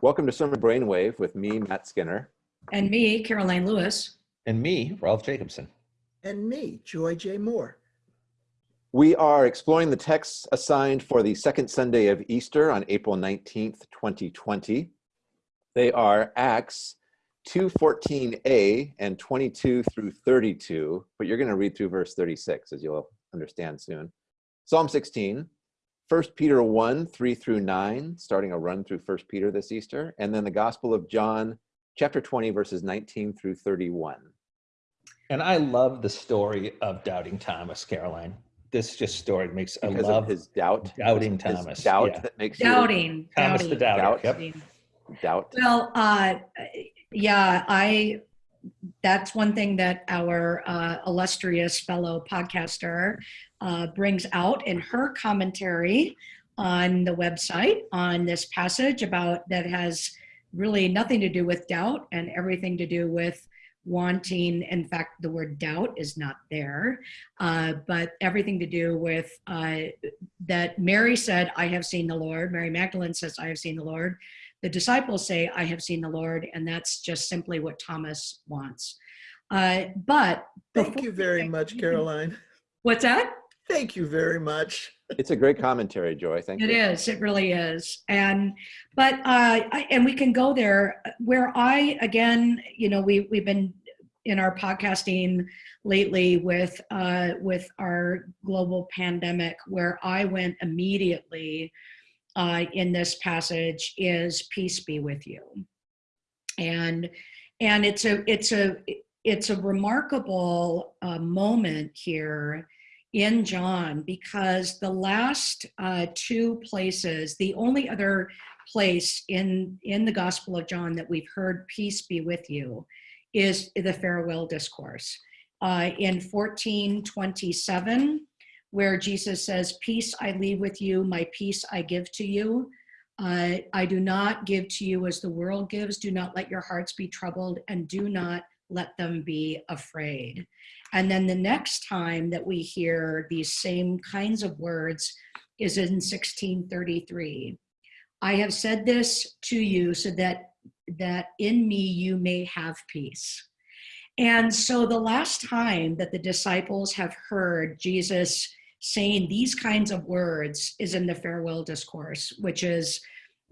Welcome to Sermon Brainwave with me, Matt Skinner. And me, Karoline Lewis. And me, Rolf Jacobson. And me, Joy J. Moore. We are exploring the texts assigned for the second Sunday of Easter on April 19th, 2020. They are Acts 2.14a and 22 through 32, but you're going to read through verse 36 as you'll understand soon. Psalm 16, 1 Peter 1, 3 through 9, starting a run through 1 Peter this Easter, and then the Gospel of John, chapter 20, verses 19 through 31. And I love the story of doubting Thomas, Karoline. This just story makes because I love of his doubt. doubting his Thomas. doubt yeah. that makes Doubting. Thomas doubting, the doubter. Doubt. Yep. doubt. Well, uh, yeah, I. That's one thing that our uh, illustrious fellow podcaster uh, brings out in her commentary on the website on this passage about that has really nothing to do with doubt and everything to do with wanting. In fact the word doubt is not there uh, but everything to do with uh, that mary said i have seen the lord. Mary magdalene says i have seen the lord the disciples say i have seen the lord and that's just simply what thomas wants uh, but Thank you very get- much, Karoline. what's that Thank you very much. It's a great commentary, Joy. Thank It you. It is. It really is. And but uh, I, and we can go there where I again, you know, we we've been in our podcasting lately with uh, with our global pandemic, where I went immediately uh, in this passage is peace be with you, and and it's a it's a it's a remarkable uh, moment here in John because the last uh, two places, the only other place in in the Gospel of John that we've heard "peace be with you" is the farewell discourse. Uh, in 1427, where Jesus says, "Peace I leave with you, my peace I give to you." Uh, I do not give to you as the world gives. Do not let your hearts be troubled, and do not let them be afraid. And then the next time that we hear these same kinds of words is in 1633. I have said this to you so that that in me you may have peace. And so the last time that the disciples have heard Jesus saying these kinds of words is in the farewell discourse, which is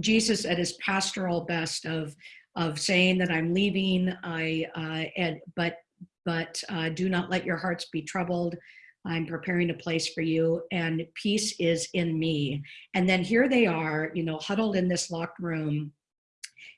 Jesus at his pastoral best of of saying that I'm leaving, I uh, and but but uh, do not let your hearts be troubled. I'm preparing a place for you, and peace is in me. And then here they are, you know, huddled in this locked room,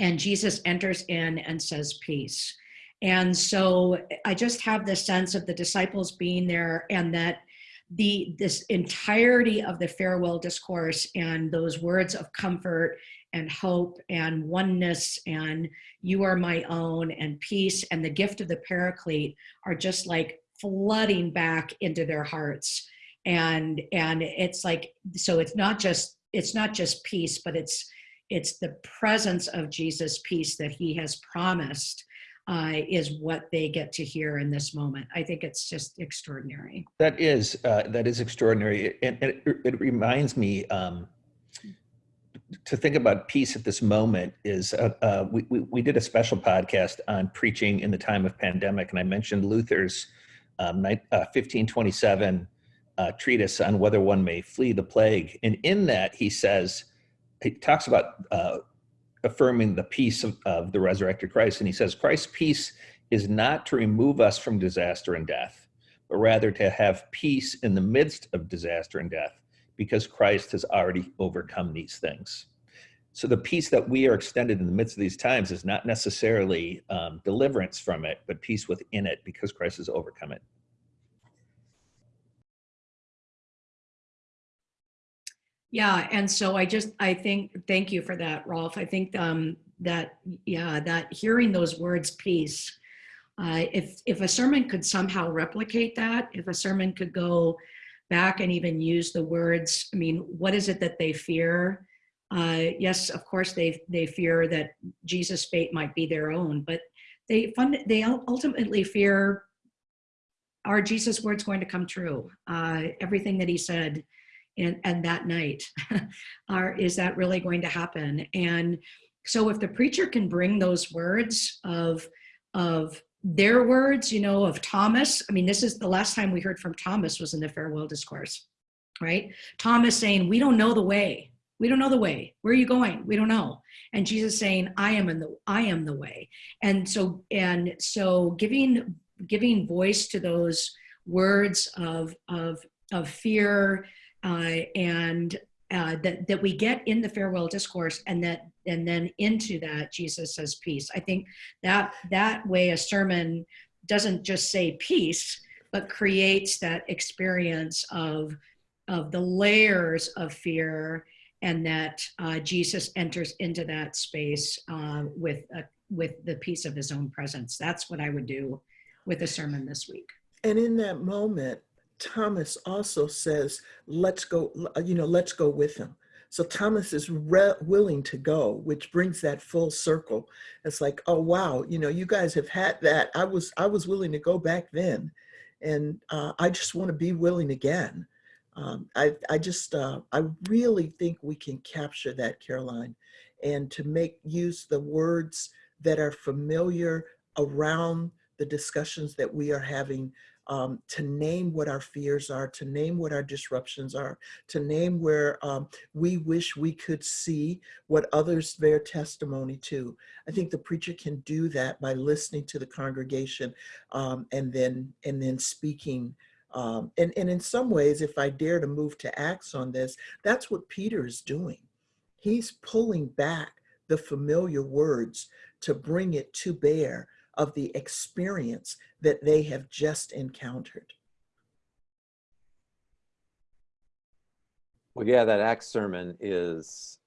and Jesus enters in and says, Peace. And so I just have this sense of the disciples being there and that the this entirety of the farewell discourse and those words of comfort and hope and oneness and you are my own and peace and the gift of the paraclete are just like flooding back into their hearts. And and it's like so it's not just it's not just peace but it's it's the presence of jesus peace that he has promised uh, is what they get to hear in this moment. I think it's just extraordinary. That is uh, that is extraordinary, and, and it, it reminds me um, to think about peace at this moment. Is uh, uh, we, we we did a special podcast on preaching in the time of pandemic, and I mentioned Luther's um, uh, 1527 uh, treatise on whether one may flee the plague, and in that he says he talks about uh, affirming the peace of, of the resurrected Christ, and he says Christ's peace is not to remove us from disaster and death but rather to have peace in the midst of disaster and death because Christ has already overcome these things. So the peace that we are extended in the midst of these times is not necessarily um, deliverance from it, but peace within it because Christ has overcome it. Yeah, and so I just I think thank you for that, Rolf. I think um, that yeah that hearing those words peace. Uh, if if a sermon could somehow replicate that, if a sermon could go back and even use the words, I mean, what is it that they fear? Uh, yes, of course they they fear that Jesus' fate might be their own, but they fund they ultimately fear are Jesus' words going to come true? Uh, everything that he said and, and that night are is that really going to happen and So if the preacher can bring those words of, of their words, you know, of Thomas, I mean, this is the last time we heard from Thomas was in the farewell discourse, right? Thomas saying, we don't know the way. We don't know the way. Where are you going? We don't know. And Jesus saying, I am in the, I am the way. And so, and so giving, giving voice to those words of, of, of fear and uh, that, that we get in the farewell discourse and that and then into that Jesus says peace. I think that that way a sermon doesn't just say peace, but creates that experience of of the layers of fear and that uh, Jesus enters into that space uh, with a, with the peace of his own presence. That's what I would do with a sermon this week. And in that moment, Thomas also says, let's go, you know, let's go with him. So Thomas is willing to go, which brings that full circle. It's like, oh wow, you know, you guys have had that. I was I was willing to go back then, and uh, I just want to be willing again. Um, I I just uh, I really think we can capture that, Karoline, and to make use the words that are familiar around the discussions that we are having um, to name what our fears are, to name what our disruptions are, to name where um, we wish we could see what others bear testimony to. I think the preacher can do that by listening to the congregation um, and then and then speaking. Um, and, and in some ways, if I dare to move to Acts on this, that's what Peter is doing. He's pulling back the familiar words to bring it to bear of the experience that they have just encountered. Well, yeah, that Acts sermon is,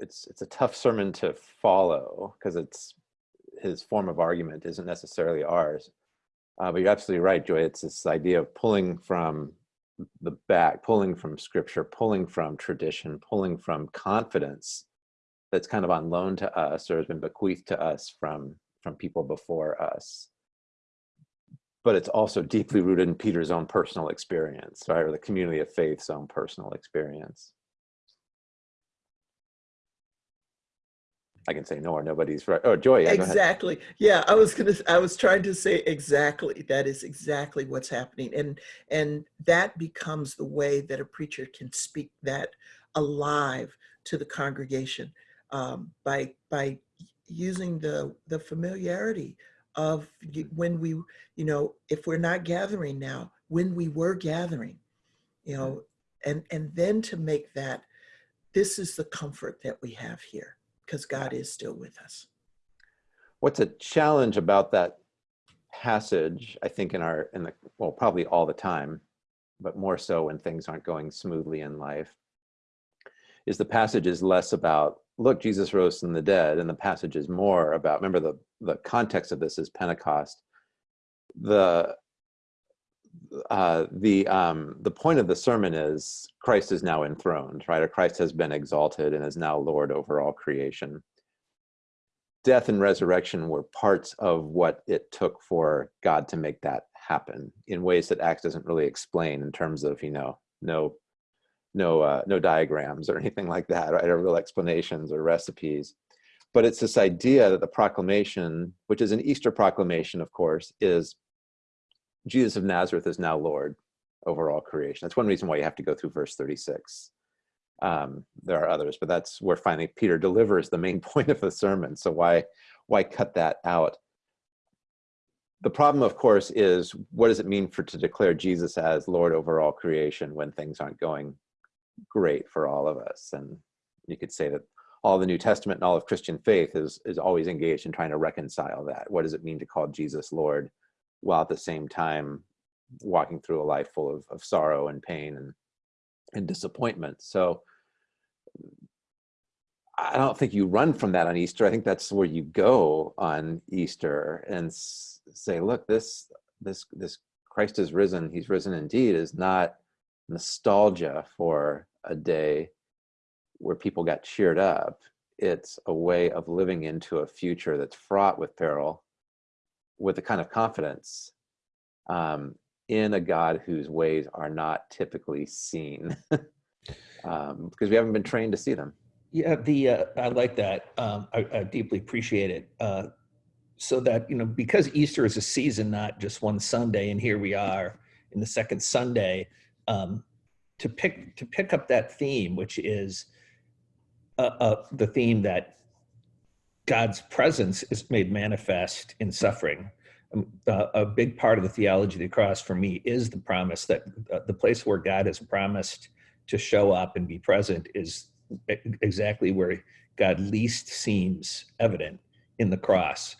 it's, it's a tough sermon to follow because it's, his form of argument isn't necessarily ours. Uh, but you're absolutely right, Joy. It's this idea of pulling from the back, pulling from scripture, pulling from tradition, pulling from confidence that's kind of on loan to us or has been bequeathed to us from from people before us. But it's also deeply rooted in Peter's own personal experience, right? Or the community of faith's own personal experience. I can say no or nobody's right. Oh, Joy. Exactly. Yeah, I was gonna. I was trying to say exactly. That is exactly what's happening, and and that becomes the way that a preacher can speak that alive to the congregation um, by by using the the familiarity of mm-hmm. when we you know if we're not gathering now when we were gathering you know mm-hmm. and and then to make that this is the comfort that we have here because god is still with us. What's a challenge about that passage i think in our in the well probably all the time but more so when things aren't going smoothly in life is the passage is less about look, Jesus rose from the dead, and the passage is more about, remember the, the context of this is Pentecost. The, uh, the, um, the point of the sermon is Christ is now enthroned, right? Or Christ has been exalted and is now Lord over all creation. Death and resurrection were parts of what it took for God to make that happen in ways that Acts doesn't really explain in terms of, you know, no no uh, no diagrams or anything like that, right? Or real explanations or recipes. But it's this idea that the proclamation, which is an Easter proclamation, of course, is Jesus of Nazareth is now Lord over all creation. That's one reason why you have to go through verse 36. Um, there are others, but that's where finally Peter delivers the main point of the sermon. So why why cut that out? The problem, of course, is what does it mean for to declare Jesus as Lord over all creation when things aren't going great for all of us. And you could say that all the New Testament and all of Christian faith is, is always engaged in trying to reconcile that. What does it mean to call Jesus Lord while at the same time walking through a life full of, of sorrow and pain and, and disappointment? So I don't think you run from that on Easter. I think that's where you go on Easter and say, look, this, this, this Christ is risen. He's risen indeed is not nostalgia for a day where people got cheered up. It's a way of living into a future that's fraught with peril with the kind of confidence um, in a God whose ways are not typically seen um, because we haven't been trained to see them. Yeah, the uh, I like that. Um, I, I deeply appreciate it. Uh, so that you know, because Easter is a season, not just one Sunday, and here we are in the second Sunday. Um, to pick to pick up that theme, which is uh, uh, the theme that God's presence is made manifest in suffering. Um, uh, a big part of the theology of the cross for me is the promise that uh, the place where God has promised to show up and be present is exactly where God least seems evident in the cross.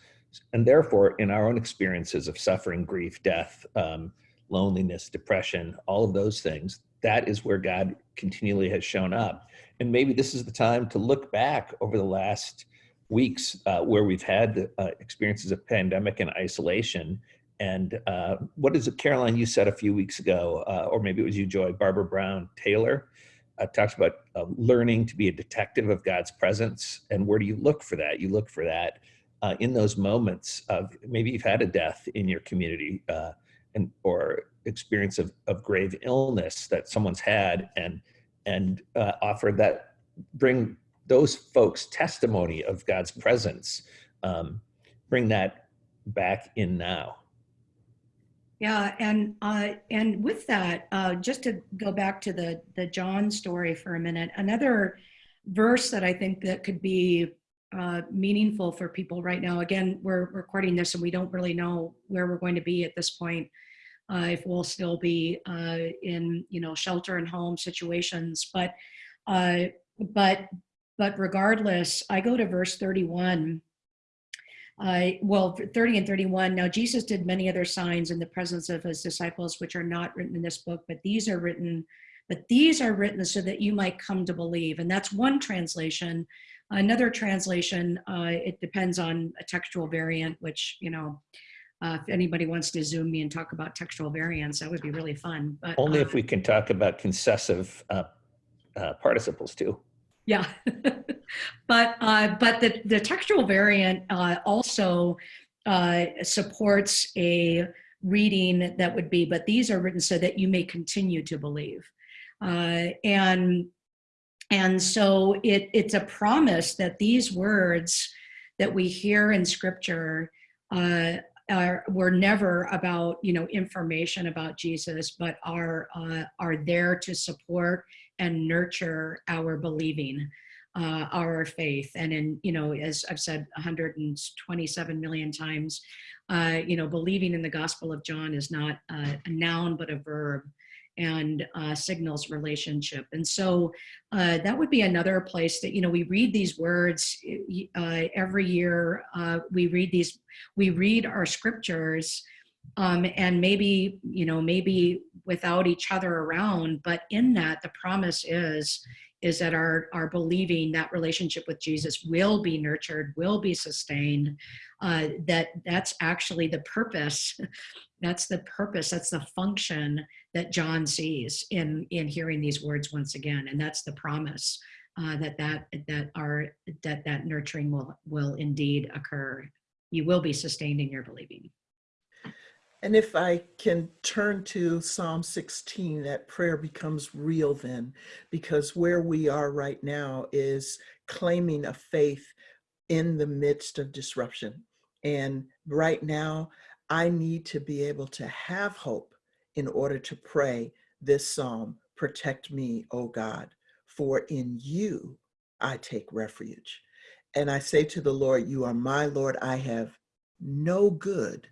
And therefore, in our own experiences of suffering, grief, death, um, loneliness, depression, all of those things, that is where God continually has shown up. And maybe this is the time to look back over the last weeks uh, where we've had uh, experiences of pandemic and isolation. And uh, what is it, Karoline, you said a few weeks ago, uh, or maybe it was you, Joy, Barbara Brown Taylor, uh, talks about uh, learning to be a detective of God's presence. And where do you look for that? You look for that in those moments of maybe you've had a death in your community and or experience of, of grave illness that someone's had and and uh, offer that bring those folks testimony of God's presence. Um, bring that back in now. Yeah, and uh, and with that, uh, just to go back to the the John story for a minute, another verse that I think that could be uh, meaningful for people right now. Again, we're recording this and we don't really know where we're going to be at this point. Uh, if we'll still be uh, in you know shelter and home situations, but uh, but but regardless, I go to verse 31 uh, well, 30 and 31. Now, Jesus did many other signs in the presence of his disciples, which are not written in this book, but these are written, but these are written so that you might come to believe. And that's one translation. Another translation, uh, it depends on a textual variant, which, you know, uh, if anybody wants to zoom me and talk about textual variants, that would be really fun. But Only uh, if we can talk about concessive uh, uh, participles too. Yeah, but uh, but the the textual variant uh, also uh, supports a reading that would be, but these are written so that you may continue to believe, uh, and and so it it's a promise that these words that we hear in Scripture. Uh, are, were never about you know information about Jesus, but are uh, are there to support and nurture our believing, uh, our faith. And in, you know, as I've said 127 million times, uh, you know, believing in the Gospel of John is not a noun, but a verb and uh, signals relationship. And so uh, that would be another place that, you know, we read these words uh, every year. Uh, we read these, we read our scriptures um, and maybe you know maybe without each other around but in that the promise is is that our our believing that relationship with jesus will be nurtured will be sustained uh, that that's actually the purpose that's the purpose that's the function that john sees in in hearing these words once again. And that's the promise uh, that that that our that that nurturing will will indeed occur. You will be sustained in your believing. And if I can turn to Psalm 16, that prayer becomes real then, because where we are right now is claiming a faith in the midst of disruption. And right now, I need to be able to have hope in order to pray this psalm Protect me, O God, for in you I take refuge. And I say to the Lord, You are my Lord, I have no good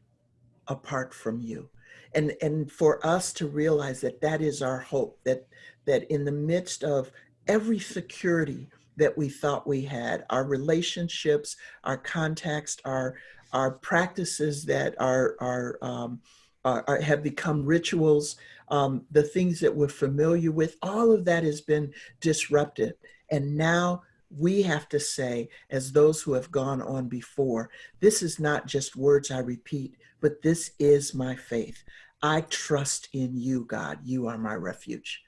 apart from you and and for us to realize that that is our hope that that in the midst of every security that we thought we had our relationships our context our our practices that are are, um, are, are have become rituals um, the things that we're familiar with all of that has been disrupted and now we have to say, as those who have gone on before, this is not just words I repeat, but this is my faith. I trust in you, God. You are my refuge.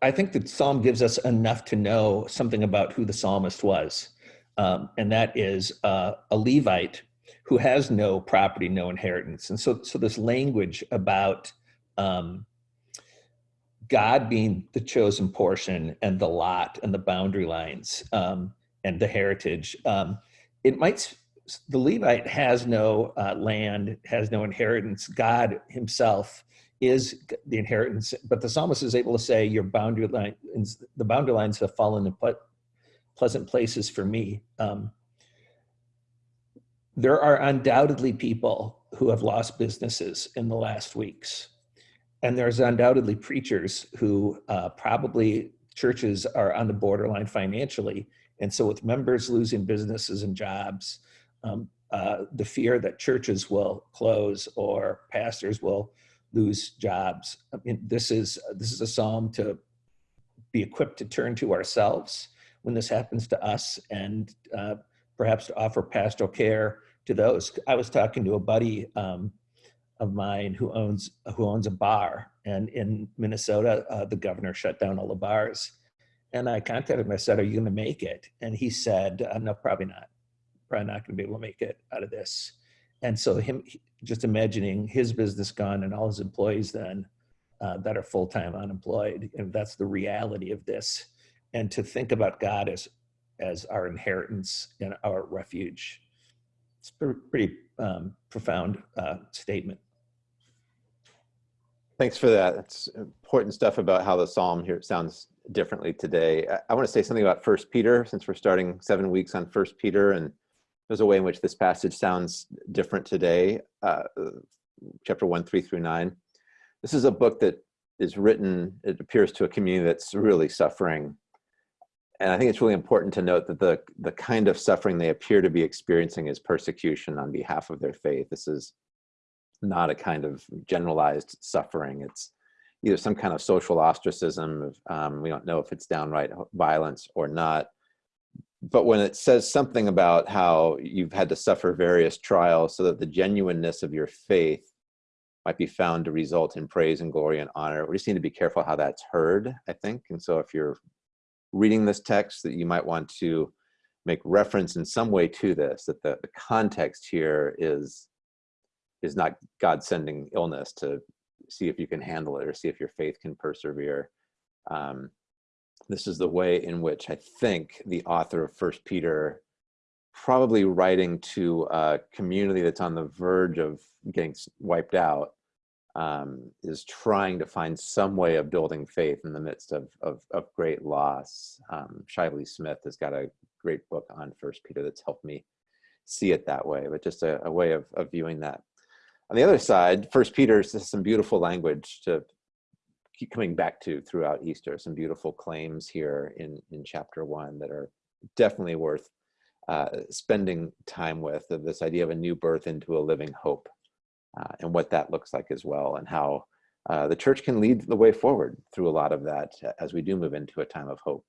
I think the psalm gives us enough to know something about who the psalmist was, um, and that is uh, a Levite who has no property, no inheritance. And so, so this language about um, God being the chosen portion and the lot and the boundary lines um, and the heritage. Um, it might, the Levite has no uh, land, has no inheritance. God himself is the inheritance, but the psalmist is able to say your boundary lines, the boundary lines have fallen in ple pleasant places for me. Um, there are undoubtedly people who have lost businesses in the last weeks. And there's undoubtedly preachers who uh, probably churches are on the borderline financially. And so with members losing businesses and jobs, um, uh, the fear that churches will close or pastors will lose jobs. I mean, this is, this is a psalm to be equipped to turn to ourselves when this happens to us and uh, perhaps to offer pastoral care to those. I was talking to a buddy um, of mine who owns who owns a bar, and in Minnesota, uh, the governor shut down all the bars. And I contacted him. I said, "Are you going to make it?" And he said, uh, "No, probably not. Probably not going to be able to make it out of this." And so him just imagining his business gone and all his employees then uh, that are full time unemployed, and that's the reality of this. And to think about God as as our inheritance and our refuge it's a pretty um, profound uh, statement. Thanks for that. It's important stuff about how the psalm here sounds differently today. I, I want to say something about First Peter, since we're starting seven weeks on First Peter, and there's a way in which this passage sounds different today. Uh, chapter one, three through nine. This is a book that is written. It appears to a community that's really suffering and I think it's really important to note that the, the kind of suffering they appear to be experiencing is persecution on behalf of their faith. This is not a kind of generalized suffering. It's either some kind of social ostracism. Um, we don't know if it's downright violence or not. But when it says something about how you've had to suffer various trials so that the genuineness of your faith might be found to result in praise and glory and honor, we just need to be careful how that's heard, I think. And so if you're reading this text that you might want to make reference in some way to this, that the, the context here is, is not God sending illness to see if you can handle it or see if your faith can persevere. Um, this is the way in which I think the author of First Peter, probably writing to a community that's on the verge of getting wiped out, um, is trying to find some way of building faith in the midst of, of, of great loss. Um, Shively Smith has got a great book on First Peter that's helped me see it that way, but just a, a way of, of viewing that. On the other side, First Peter has some beautiful language to keep coming back to throughout Easter, some beautiful claims here in, in chapter one that are definitely worth uh, spending time with, of this idea of a new birth into a living hope uh, and what that looks like as well and how uh, the church can lead the way forward through a lot of that as we do move into a time of hope.